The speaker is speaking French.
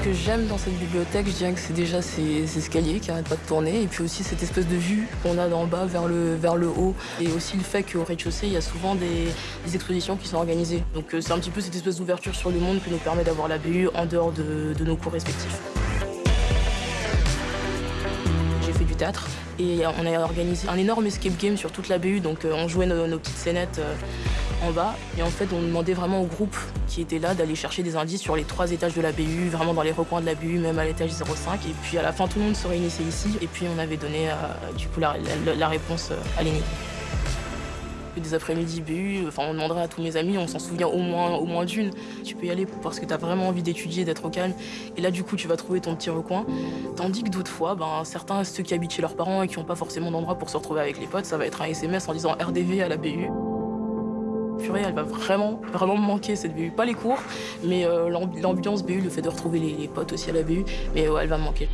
Ce que j'aime dans cette bibliothèque, je dirais que c'est déjà ces escaliers qui n'arrêtent pas de tourner et puis aussi cette espèce de vue qu'on a d'en bas vers le, vers le haut et aussi le fait qu'au rez-de-chaussée, il y a souvent des, expositions qui sont organisées. Donc euh, c'est un petit peu cette espèce d'ouverture sur le monde qui nous permet d'avoir la BU en dehors de, nos cours respectifs. J'ai fait du théâtre et on a organisé un énorme escape game sur toute la BU, donc euh, on jouait nos, petites scénettes euh, en bas. Et en fait, on demandait vraiment au groupe qui était là d'aller chercher des indices sur les trois étages de la BU, vraiment dans les recoins de la BU, même à l'étage 05. Et puis à la fin, tout le monde se réunissait ici. Et puis on avait donné euh, la, réponse euh, à l'énigme. Des après-midi BU, enfin on demanderait à tous mes amis, on s'en souvient au moins, au moins d'une. Tu peux y aller parce que tu as vraiment envie d'étudier, d'être au calme. Et là du coup tu vas trouver ton petit recoin. Tandis que d'autres fois, ben, certains, ceux qui habitent chez leurs parents et qui n'ont pas forcément d'endroit pour se retrouver avec les potes, ça va être un SMS en disant RDV à la BU elle va vraiment, vraiment me manquer cette BU. Pas les cours, mais euh, l'ambiance BU, le fait de retrouver les, potes aussi à la BU, mais elle va me manquer.